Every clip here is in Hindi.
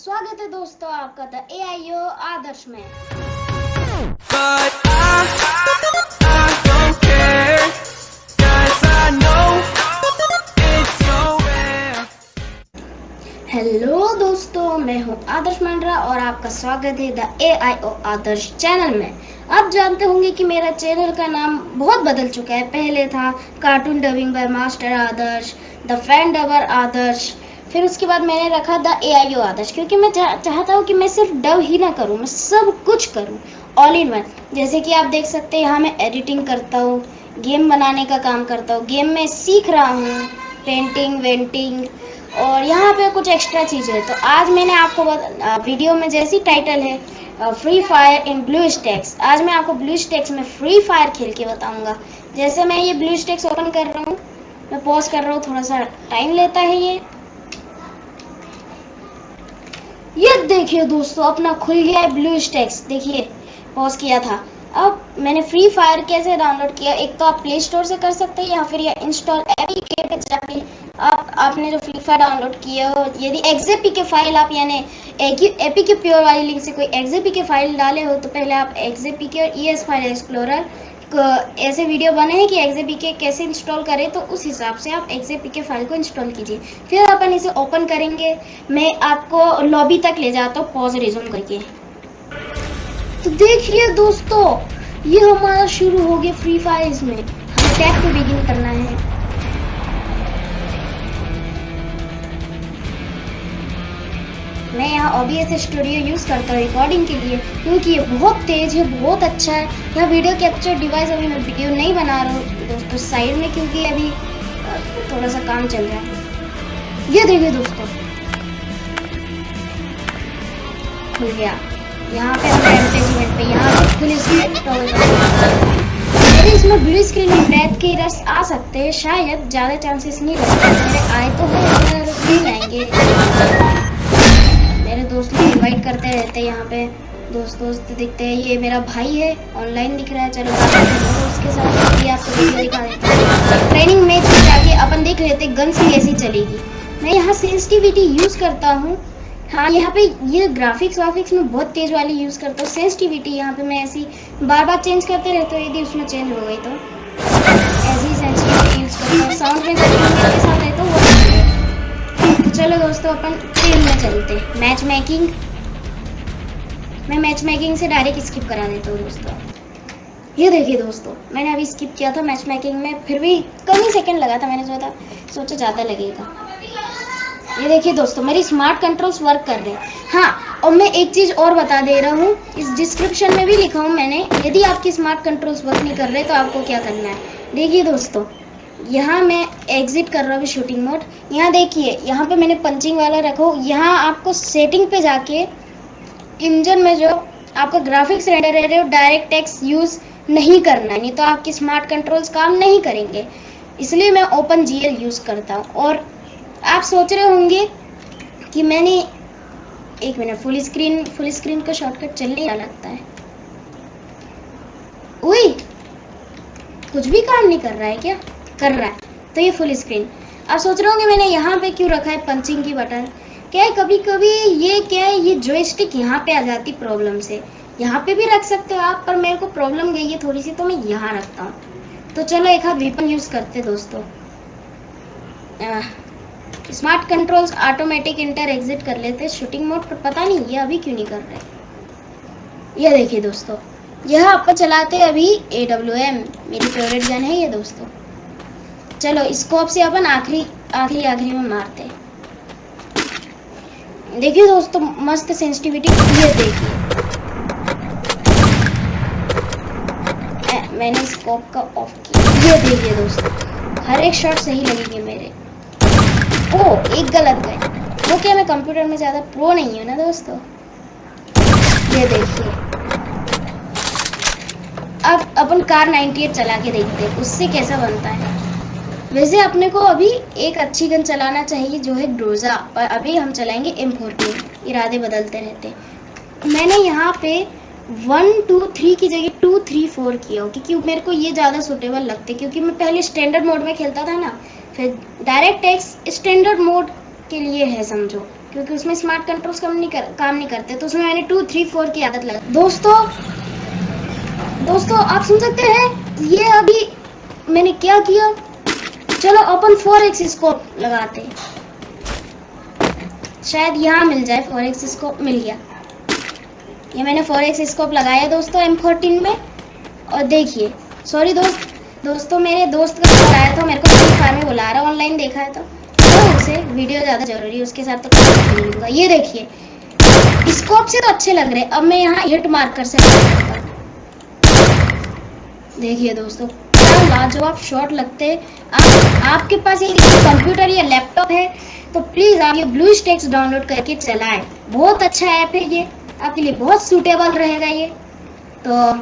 स्वागत है दोस्तों आपका द ए आई ओ आदर्श में. हेलो दोस्तों मैं हूँ आदर्श मंडरा और आपका स्वागत है the A I O Adarsh channel में। आप जानते होंगे कि मेरा चैनल का नाम बहुत बदल चुका है। पहले था cartoon dubbing by master Adarsh the fan dubber Adarsh फिर उसके बाद मैंने रखा द ए आई ओ आदर्श क्योंकि मैं चाह, चाहता हूँ कि मैं सिर्फ़ डव ही ना करूँ मैं सब कुछ करूँ ऑल इन वन जैसे कि आप देख सकते हैं यहाँ मैं एडिटिंग करता हूँ गेम बनाने का काम करता हूँ गेम में सीख रहा हूँ पेंटिंग वेंटिंग और यहाँ पे कुछ एक्स्ट्रा चीज़ें हैं। तो आज मैंने आपको बत- वीडियो में जैसी टाइटल है free fire in BlueStacks आज मैं आपको ब्लू स्टैक्स में फ्री फायर खेल के बताऊँगा। जैसे मैं ये ब्लू स्टैक्स ओपन कर रहा हूँ मैं पॉज कर रहा हूँ थोड़ा सा टाइम लेता है ये। ये देखिए दोस्तों, अपना खुल गया है ब्लू स्टैक्स देखिए पॉज किया था। अब मैंने फ्री फायर कैसे डाउनलोड किया? एक तो आप प्ले स्टोर से कर सकते हैं या फिर या इंस्टॉल एपी के जाके आप, आपने जो फ्री फायर डाउनलोड किया हो, यदि एक्जेपी के फ़ाइल आप, यानी एपी के प्योर वाली लिंक से कोई एक्जेपी के फ़ाइल डाले हो तो पहले आप एक्जेपी के और ई एस फ़ाइल एक्सप्लोरर ऐसे वीडियो बने हैं कि एक्जेपी के कैसे इंस्टॉल करें तो उस हिसाब से आप एक्जेपी के फ़ाइल को इंस्टॉल कीजिए। फिर अपन इसे ओपन करेंगे। मैं आपको लॉबी तक ले जाता हूँ। पॉज रिज्यूम करके। तो देखिए दोस्तों, ये हमारा शुरू हो गया फ्री फायर इसमें हमें टैप बिगिन करना है। मैं यहाँ OBS स्टूडियो यूज़ करता हूँ रिकॉर्डिंग के लिए, क्योंकि ये बहुत तेज़ है, बहुत अच्छा है। यह वीडियो कैप्चर डिवाइस अभी मैं वीडियो नहीं बना रहा हूँ दोस्तों साइड में क्योंकि अभी थोड़ा सा काम चल रहा है। ये देखिए दोस्तों। खुल गया। यहाँ पे हम एडवर्टाइजमेंट पे, यहाँ पे फुल स्क्रीन मेरे इसमें ब्लू स्क्रीन में ब्रेथ के रस आ सकते हैं, शायद ज़्यादा चांसेस नहीं रहते आए तो है नहीं आएँगे। इनवाइट करते रहते हैं यहाँ पे। दोस्त दोस्त दिखते हैं, ये मेरा भाई है ऑनलाइन दिख रहा है, चलो हैं। उसके साथ ये आपको वीडियो दिखा देते हैं। ट्रेनिंग मैच में जाके अपन देख लेते गन्स की कैसी चलेगी। मैं यहाँ सेंसिटिविटी यूज़ करता हूँ। हाँ यहाँ पे ये ग्राफिक्स वाफिक्स में बहुत तेज वाली यूज़ करता हूँ। सेंसिटिविटी यहाँ पे मैं ऐसी बार बार चेंज करते रहता हूँ, यदि उसमें चेंज हो गई तो। ऐसी साउंड तो। तो चलो दोस्तों, अपन ट्रेन में चलते मैच मेकिंग मैं मैच मेकिंग से डायरेक्ट स्किप करा देता हूँ दोस्तों। ये देखिए दोस्तों, मैंने अभी स्किप किया था मैच मेकिंग में, फिर भी कम ही सेकेंड लगा था, मैंने सोचा सोचा ज़्यादा लगेगा। ये देखिए दोस्तों, मेरी स्मार्ट कंट्रोल्स वर्क कर रहे हैं। हाँ और मैं एक चीज़ और बता दे रहा हूँ, इस डिस्क्रिप्शन में भी लिखा हूँ मैंने, यदि आपकी स्मार्ट कंट्रोल्स वर्क नहीं कर रहे तो आपको क्या करना है? देखिए दोस्तों, यहाँ मैं एग्जिट कर रहा हूँ शूटिंग मोड यहाँ देखिए, यहाँ पे मैंने पंचिंग वाला रखा यहाँ आपको सेटिंग पे जाके इंजन में जो आपका ग्राफिक्स रेंडर है वो डायरेक्ट टेक्स यूज़ नहीं करना है नहीं तो आपकी स्मार्ट कंट्रोल्स काम नहीं करेंगे। इसलिए मैं ओपन जीएल यूज़ करता हूँ। और आप सोच रहे होंगे कि मैंने एक minute full screen full screen का शॉर्टकट चलने क्या लगता है। उई कुछ भी काम नहीं कर रहा है क्या? कर रहा है। तो ये फुल स्क्रीन आप सोच रहे होंगे मैंने यहाँ पे क्यों रखा है? पंचिंग की बटन क्या कभी कभी ये क्या है, ये जॉयस्टिक यहाँ पे आ जाती प्रॉब्लम से। यहाँ पे भी रख सकते हो आप, पर मेरे को प्रॉब्लम गई है थोड़ी सी तो मैं यहाँ रखता हूँ। तो चलो एक हाथ वेपन यूज़ करते दोस्तों। Smart controls automatic enter exit कर लेते शूटिंग मोड पर पता नहीं ये अभी क्यों नहीं कर रहे। ये देखिए दोस्तों, यह अपन चलाते हैं अभी ए डब्ल्यू एम मेरी फेवरेट गन है ये दोस्तों। चलो स्कोप से अपन आखिरी आखिरी आखिरी में मारते हैं। देखिए दोस्तों, मस्त सेंसिटिविटी ये देखिए। मैंने स्कोप का ऑफ़ किया। ये देखिए दोस्तों, हर एक शॉट सही लगेंगे मेरे। ओ, एक गलत गए। वो क्या, मैं कंप्यूटर में ज़्यादा प्रो नहीं हूँ ना दोस्तों? ये देखिए। अब अपन कार 98 चला के देखते हैं, उससे कैसा बनता है? वैसे अपने को अभी एक अच्छी गन चलाना चाहिए, जो है ग्रोजा पर अभी हम चलाएँगे एम फोर्टीन इरादे बदलते रहते मैंने यहाँ पे वन, टू, थ्री की जगह टू, थ्री, फोर किया, क्योंकि मेरे को ये ज़्यादा सुटेबल लगते क्योंकि मैं पहले स्टैंडर्ड मोड में खेलता था ना, फिर डायरेक्ट एक्स स्टैंडर्ड मोड के लिए है, समझो। क्योंकि उसमें स्मार्ट कंट्रोल्स काम नहीं कर, काम नहीं करते तो उसमें मैंने टू थ्री फोर की आदत लगा दोस्तों दोस्तों, आप सुन सकते हैं, ये अभी मैंने क्या किया? चलो, अपन फोर एक्स स्कोप लगाते हैं। शायद यहाँ मिल जाए फोर एक्स स्कोप मिल गया। ये मैंने फोर एक्स स्कोप लगाया दोस्तों एम फोर्टीन में। और देखिए सॉरी दोस्त, दोस्तों, मेरे दोस्त का कॉल आया था, मेरे को फ्री फायर में बुला रहा ऑनलाइन देखा है तो। तो उसे वीडियो ज़्यादा ज़रूरी है, उसके साथ तो नहीं होगा। ये देखिए स्कोप से तो अच्छे लग रहे अब मैं यहाँ हिट मार्क कर सकता हूँ देखिए दोस्तों लाजवाब शॉट लगते हैं, आप, आपके पास ये कंप्यूटर या लैपटॉप है तो प्लीज़ आप ये ब्लू स्टेक्स डाउनलोड करके चलाएँ। बहुत अच्छा ऐप है ये। आपके लिए बहुत सूटेबल रहेगा ये। तो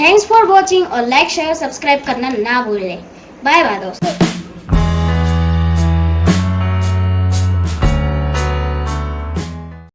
थैंक्स फॉर वॉचिंग और लाइक शेयर सब्सक्राइब करना ना भूलें। बाय बाय दोस्तों।